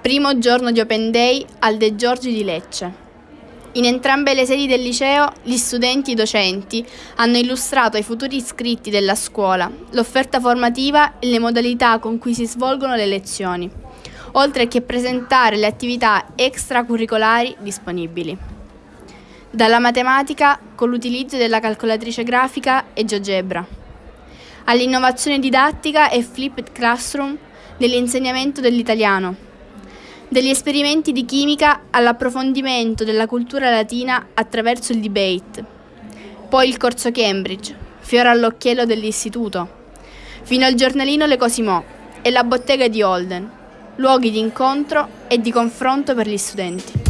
Primo giorno di Open Day al De Giorgi di Lecce. In entrambe le sedi del liceo, gli studenti e i docenti hanno illustrato ai futuri iscritti della scuola l'offerta formativa e le modalità con cui si svolgono le lezioni, oltre che presentare le attività extracurricolari disponibili. Dalla matematica con l'utilizzo della calcolatrice grafica e GeoGebra, all'innovazione didattica e flipped classroom nell'insegnamento dell'italiano degli esperimenti di chimica all'approfondimento della cultura latina attraverso il debate, poi il corso Cambridge, fiore all'occhiello dell'istituto, fino al giornalino Le Cosimo e la bottega di Holden, luoghi di incontro e di confronto per gli studenti.